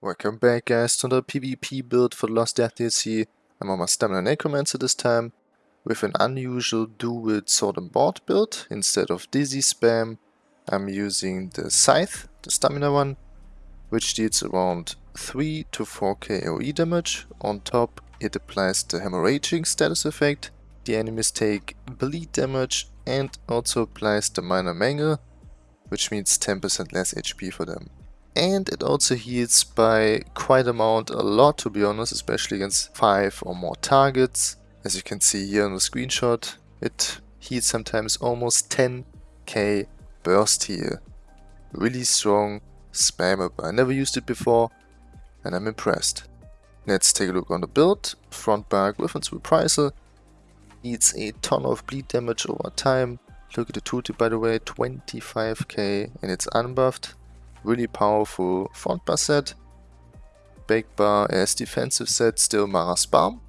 Welcome back guys to the PvP build for the Lost Depths DLC. I'm on my Stamina Necromancer this time with an unusual dual sword and board build. Instead of Dizzy spam, I'm using the Scythe, the stamina one, which deals around 3 to 4k AoE damage. On top it applies the Hemorrhaging status effect. The enemies take bleed damage and also applies the Minor Mangle, which means 10% less HP for them and it also heals by quite amount a lot to be honest especially against 5 or more targets. As you can see here in the screenshot it heals sometimes almost 10k burst heal really strong spammable I never used it before and I'm impressed. Let's take a look on the build. Front bar Gryphon's reprisal needs a ton of bleed damage over time. Look at the tooltip by the way 25k and it's unbuffed really powerful front bar set. Back bar as defensive set, still Mara's Balm.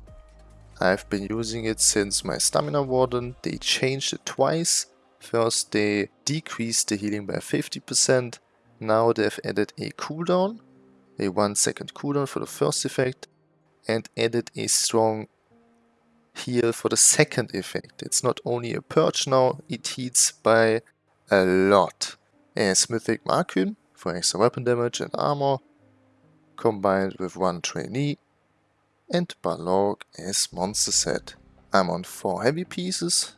I've been using it since my Stamina Warden. They changed it twice. First they decreased the healing by 50%. Now they've added a cooldown, a 1 second cooldown for the first effect and added a strong heal for the second effect. It's not only a purge now, it heals by a lot. As Mythic Markyn, for extra weapon damage and armor, combined with one trainee, and Balorgh as monster set. I'm on 4 heavy pieces,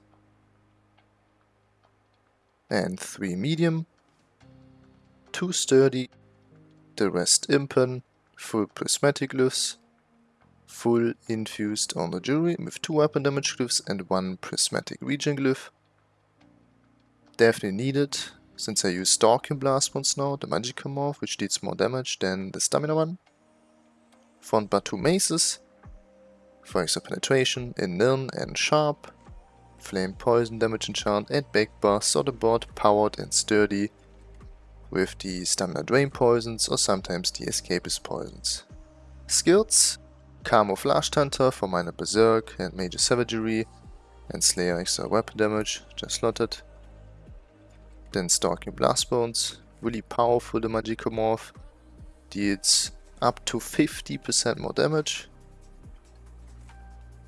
and 3 medium, 2 sturdy, the rest impen, full prismatic glyphs, full infused on the jewelry with 2 weapon damage glyphs and 1 prismatic regen glyph. Definitely needed since I use Stalking Blastbones now, the Magical Morph, which deals more damage than the Stamina one. Front bar 2 Maces, for extra penetration in Nirn and Sharp, Flame Poison damage enchant and back bar the board powered and sturdy with the Stamina Drain Poisons or sometimes the Escapist Poisons. Skills, Camouflage Hunter for minor Berserk and Major Savagery and Slayer extra weapon damage, just slotted. Then Stalking Blastbones, really powerful the Magical Morph, deals up to 50% more damage.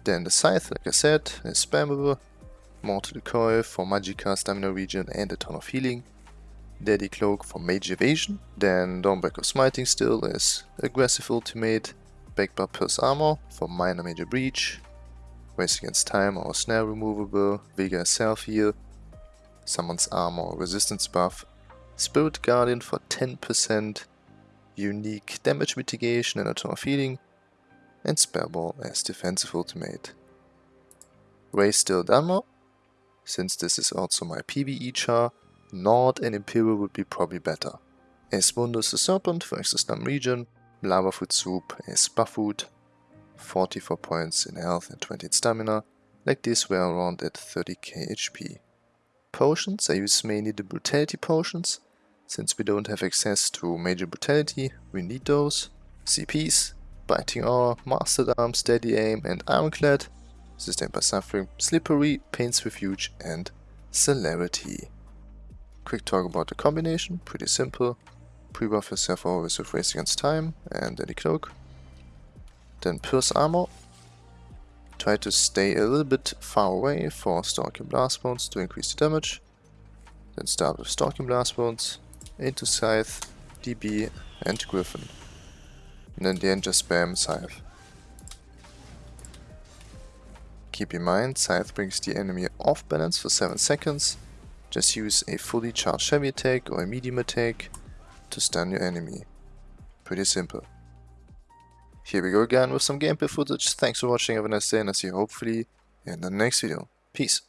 Then the Scythe, like I said, is spammable. Mortal Coil for Magicka, Stamina Regen and a ton of healing. Deadly Cloak for Mage Evasion. Then Dawnbreaker Smiting still is aggressive ultimate. Backbar Pierce Armor for minor major breach. Race Against Time or Snare removable. Vigor Self Heal Summoner's Armor or Resistance buff, Spirit Guardian for 10% unique damage mitigation and a ton of healing, and Spareball as defensive ultimate. Raise still Dunmer, since this is also my PvE char, Nord and Imperial would be probably better. As Mundus the Serpent for extra regen, Lava Foot Soup as buff food, 44 points in health and 20 in stamina, like this we're around at 30k HP potions. I use mainly the brutality potions. Since we don't have access to major brutality, we need those. CPs, Biting Aura, Mastered Arm, Steady Aim and Ironclad. Sustained by Suffering, Slippery, Pain's Refuge and Celerity. Quick talk about the combination, pretty simple. Pre-buff yourself always with Race Against Time and Deadly Cloak. Then Pierce Armor, Try to stay a little bit far away for Stalking Blast Bones to increase the damage. Then start with Stalking Blast Bones, into Scythe, DB and Gryphon. And then the end just spam Scythe. Keep in mind, Scythe brings the enemy off balance for 7 seconds. Just use a fully charged heavy attack or a medium attack to stun your enemy. Pretty simple. Here we go again with some gameplay footage. Thanks for watching, have a nice day, and I see you hopefully in the next video. Peace.